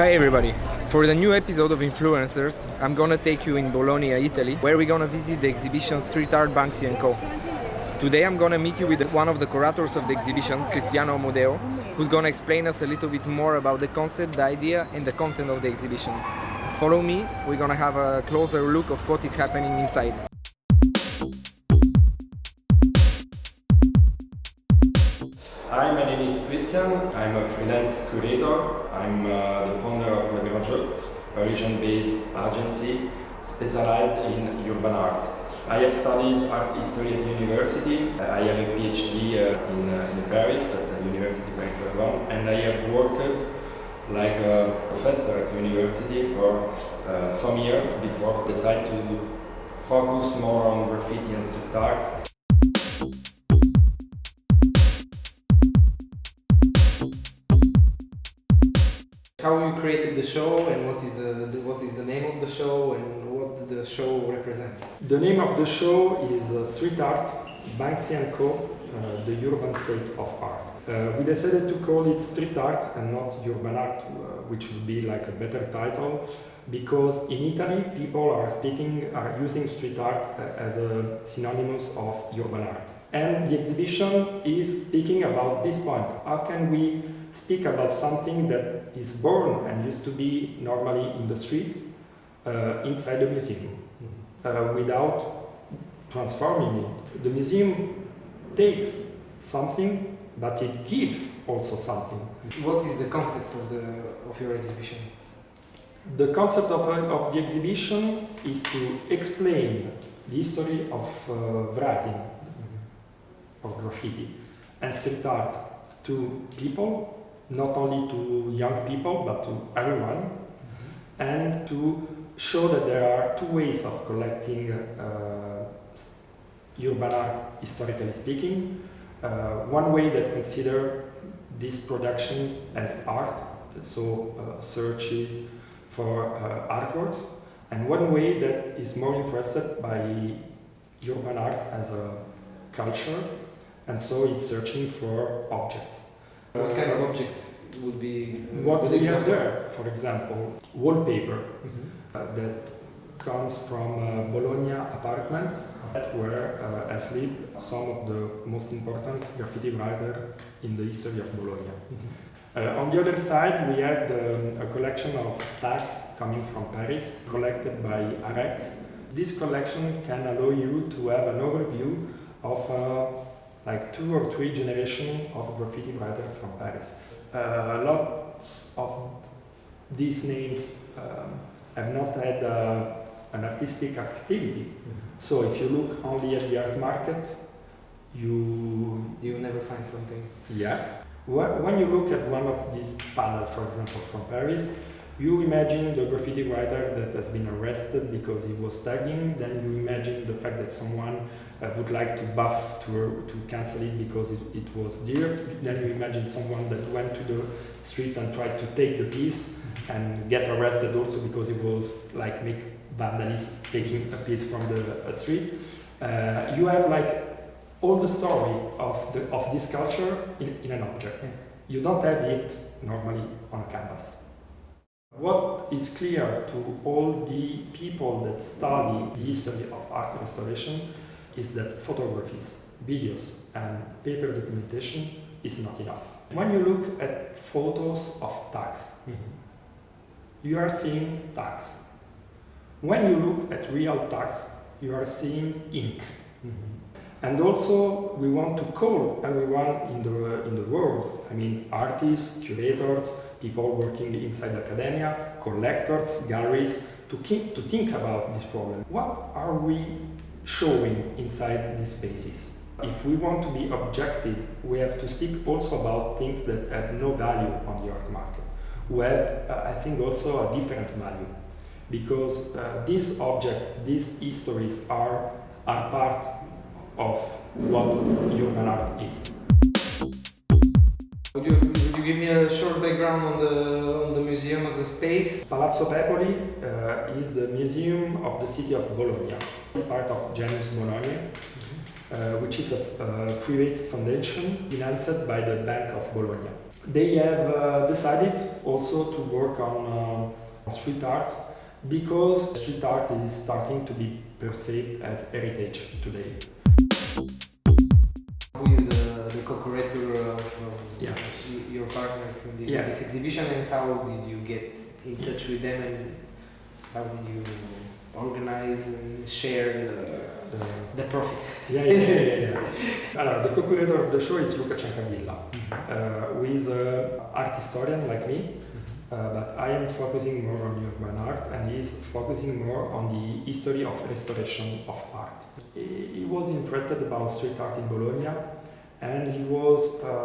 Hi everybody! For the new episode of Influencers, I'm gonna take you in Bologna, Italy, where we're gonna visit the exhibition Street Art Banksy & Co. Today I'm gonna meet you with one of the curators of the exhibition, Cristiano Omodeo, who's gonna explain us a little bit more about the concept, the idea and the content of the exhibition. Follow me, we're gonna have a closer look of what is happening inside. Hi, my name is Christian. I'm a freelance curator. I'm uh, the founder of Le Grand a region-based agency specialized in urban art. I have studied art history at university. I have a PhD uh, in, uh, in Paris at the University of Paris-Sorbonne and I have worked like a professor at university for uh, some years before decide to focus more on graffiti and street art created the show and what is the, the, what is the name of the show and what the show represents? The name of the show is uh, Street Art, Banksy & Co, uh, the urban state of art. Uh, we decided to call it street art and not urban art, uh, which would be like a better title, because in Italy people are speaking, are using street art uh, as a synonymous of urban art. And the exhibition is speaking about this point. How can we speak about something that is born and used to be normally in the street uh, inside the museum uh, without transforming it. The museum takes something, but it gives also something. What is the concept of, the, of your exhibition? The concept of, uh, of the exhibition is to explain the history of uh, writing, of graffiti, and street art to people not only to young people but to everyone mm -hmm. and to show that there are two ways of collecting uh, urban art historically speaking. Uh, one way that consider this production as art, so uh, searches for uh, artworks, and one way that is more interested by urban art as a culture, and so it's searching for objects. What kind of object would be? Uh, what we have there, for example, wallpaper mm -hmm. uh, that comes from a Bologna apartment where uh, has lived some of the most important graffiti writer in the history of Bologna. Mm -hmm. on the other side, we have the, a collection of tags coming from Paris, collected by AREC. This collection can allow you to have an overview of like two or three generations of graffiti writers from Paris. Uh, lots of these names um, have not had uh, an artistic activity. Mm -hmm. So if you look only at the art market, you you never find something. Yeah. When you look at one of these panels, for example, from Paris, you imagine the graffiti writer that has been arrested because he was tagging, then you imagine the fact that someone uh, would like to buff to, to cancel it because it, it was dear. Then you imagine someone that went to the street and tried to take the piece and get arrested also because it was like make vandalism, taking a piece from the uh, street. Uh, you have like all the story of, the, of this culture in, in an object. You don't have it normally on a canvas. What is clear to all the people that study the history of art restoration is that photographies, videos and paper documentation is not enough. When you look at photos of tags, mm -hmm. you are seeing tags. When you look at real tags, you are seeing ink. Mm -hmm. And also, we want to call everyone in the, in the world, I mean artists, curators, people working inside academia, collectors, galleries, to, keep, to think about this problem. What are we showing inside these spaces. If we want to be objective, we have to speak also about things that have no value on the art market, who have, uh, I think, also a different value. Because uh, these objects, these histories are, are part of what human art is. Would you, would you give me a short background on the, on the museum as a space? Palazzo Pepoli uh, is the museum of the city of Bologna. It's part of Genus Bononiae, uh, which is a uh, private foundation financed by the Bank of Bologna. They have uh, decided also to work on uh, street art because street art is starting to be perceived as heritage today. Who is the, the co-curator of um, Yeah. y- your Yeah. this exhibition and how did you get in touch with them and how did you organize and share the, The, the profit? yeah, yeah, yeah, yeah, yeah. Allora, the co-curator of the show is Luca Ciancabilla, uh, who is an art historian like me, uh, but I am focusing more on urban art and he's focusing more on the history of restoration of art. He, he was interested about street art in Bologna and he was um,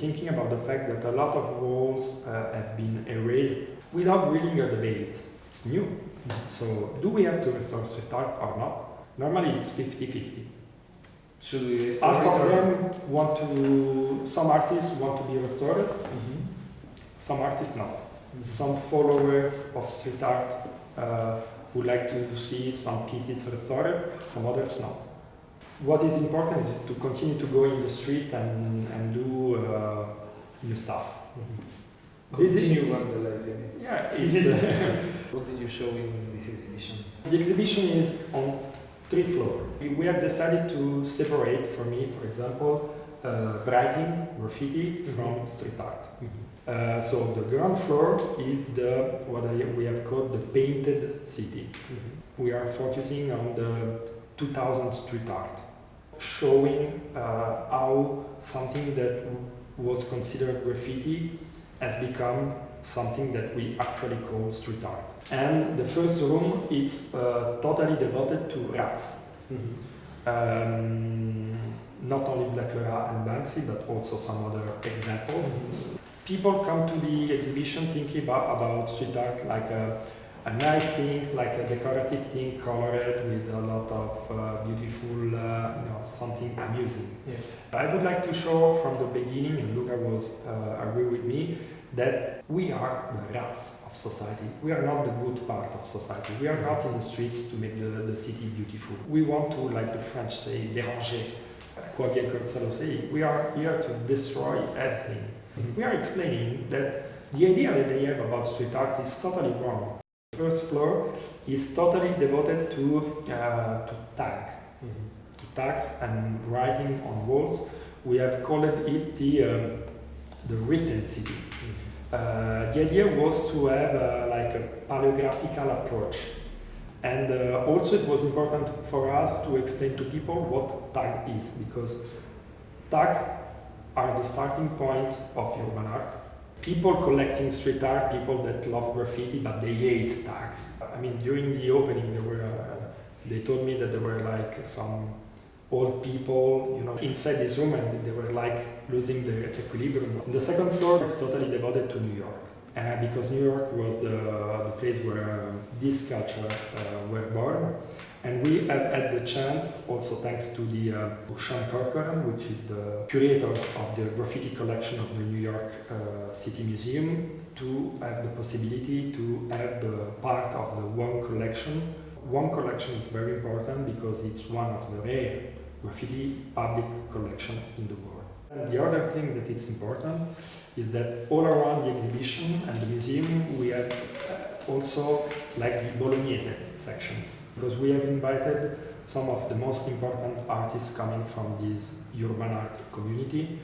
thinking about the fact that a lot of walls uh, have been erased without really a debate. It's new. So, do we have to restore street art or not? Normally it's 50-50. Should we restore Half of them want to, some artists want to be restored, Mhm. some artists not. Some followers of street art uh, would like to see some pieces restored, some others not. What is important is to continue to go in the street and, and do uh, new stuff. This is- Continue vandalizing. Yeah, it's, uh, What did you show in this exhibition? the exhibition is on three floors. We, we have decided to separate, for me, for example, uh, writing, graffiti from street art. Uh, so the ground floor is the what I, we have called the painted city. We are focusing on the 2000 street art, showing uh, how something that was considered graffiti has become something that we actually call street art. And the first room is uh, totally devoted to rats. Um, not only Blek le Rat and Banksy, but also some other examples. People come to the exhibition thinking about, about street art like a, a nice thing, like a decorative thing, colored with a lot of uh, beautiful, uh, you know, something amusing. Yeah. I would like to show from the beginning, and Luca was uh, agree with me, that we are the rats of society. We are not the good part of society. We are not in the streets to make the, the city beautiful. We want to, like the French say, déranger. Quoi Gonzalo say, we are here to destroy everything. We are explaining that the idea that they have about street art is totally wrong. First floor is totally devoted to, uh, to tag, to tags and writing on walls. We have called it the, um, the written city. Uh, the idea was to have uh, like a paleographical approach. And uh, also it was important for us to explain to people what tag is, because tags are the starting point of urban art. People collecting street art, people that love graffiti, but they hate tags. I mean, during the opening, there were, uh, they told me that there were like some old people, you know, inside this room, and they were like losing their equilibrium. The second floor is totally devoted to New York, because New York was the, the place where um, this culture uh, were born. And we have had the chance, also thanks to the uh, Sean Corcoran, which is the curator of the graffiti collection of the New York uh, City Museum, to have the possibility to have the part of the Wong collection. Wong collection is very important because it's one of the rare graffiti public collection in the world. And the other thing that it's important is that all around the exhibition and the museum we have uh, also like the Bolognese section because we have invited some of the most important artists coming from this urban art community.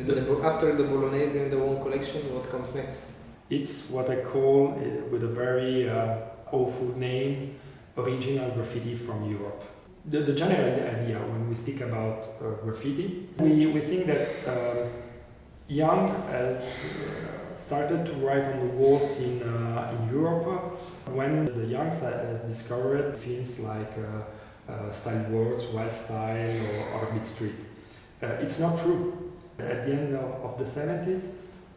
After the Bolognese and the Wong collection, what comes next? It's what I call, uh, with a very uh, awful name, original graffiti from Europe. The, the general idea when we speak about uh, graffiti, we, we think that uh, Young has started to write on the walls in, uh, in Europe when the Youngs has discovered films like uh, uh, Style Wars, Wild Style or Orbit Street. It's not true. At the end of, of the 70s,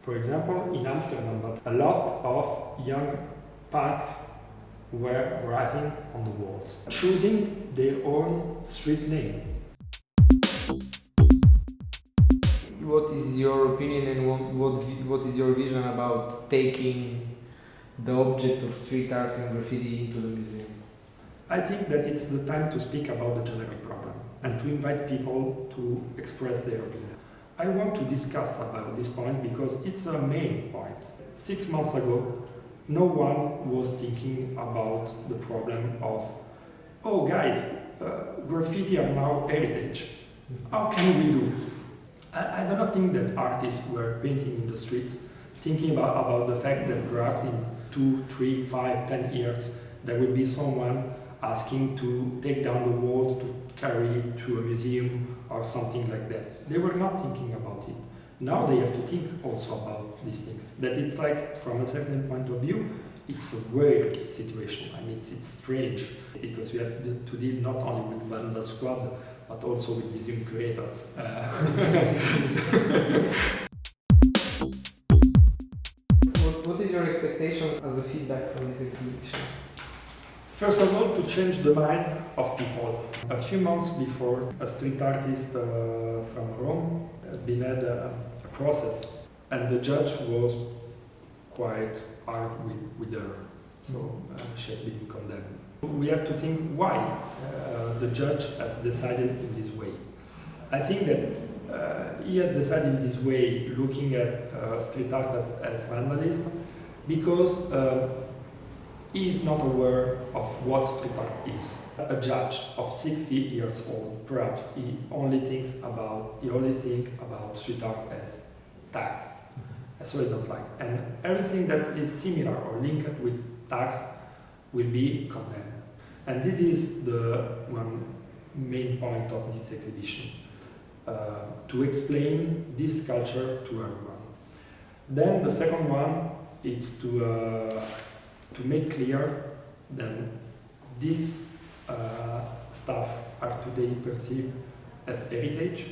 for example, in Amsterdam, but a lot of young punk were writing on the walls, choosing their own street name. what is your opinion and what, what, what is your vision about taking the object of street art and graffiti into the museum? I think that it's the time to speak about the general problem and to invite people to express their opinion. I want to discuss about this point because it's a main point. Six months ago, no one was thinking about the problem of, oh guys, uh, graffiti are now heritage. How can we do? I, I do not think that artists were painting in the streets thinking about, about the fact that perhaps in two, three, five, ten years there will be someone asking to take down the walls to carry it to a museum or something like that. They were not thinking about it. Now they have to think also about these things. That it's like, from a certain point of view, it's a weird situation. I mean, it's, it's strange because we have to deal not only with Vandal Squad, but also with museum curators. Uh, what, what is your expectation as a feedback from this exhibition? First of all, to change the mind of people. A few months before, a street artist uh, from Rome has been had a, a, process, and the judge was quite hard with, with her, so uh, she has been condemned. We have to think why uh, the judge has decided in this way. I think that uh, he has decided in this way, looking at uh, street art as, as vandalism, because uh, he is not aware of what street art is. A judge of 60 years old, perhaps he only thinks about he only think about street art as tax. Mm-hmm. So he don't like. And everything that is similar or linked with tax will be condemned. And this is the one main point of this exhibition, uh, to explain this culture to everyone. Then the second one is to uh, to make clear that these uh, stuff are today perceived as heritage.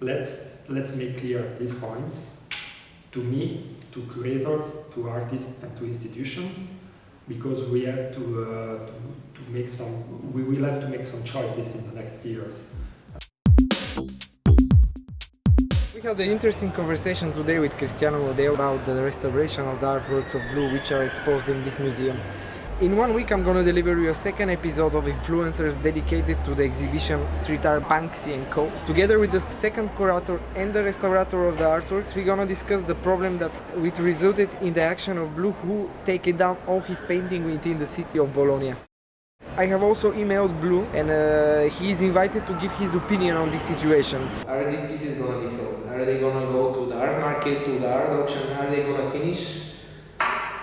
Let's, let's make clear this point to me, to curators, to artists and to institutions because we have to, uh, to, to make some, we will have to make some choices in the next years. Had an interesting conversation today with Cristiano Modeo about the restoration of the artworks of Blu which are exposed in this museum. In one week I'm gonna deliver you a second episode of Influencers dedicated to the exhibition Street Art Banksy & Co. Together with the second curator and the restaurator of the artworks, we're gonna discuss the problem that which resulted in the action of Blu who taken down all his painting within the city of Bologna. I have also emailed Blu and uh, he is invited to give his opinion on this situation. Are these pieces gonna be sold? Are they gonna go to the art market, to the art auction? Are they gonna finish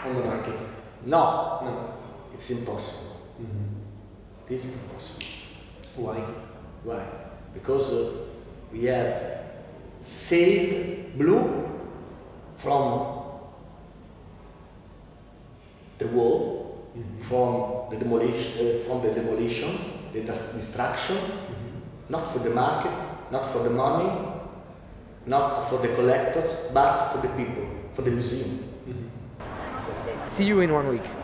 on the market? No. No. It's impossible. Mm -hmm. It is impossible. Why? Why? Because uh, we have saved Blu from the war Mm -hmm. from the demolition, uh, from the demolition, the destruction, mm -hmm. not for the market, not for the money, not for the collectors, but for the people, for the museum. Mm -hmm. See you in one week.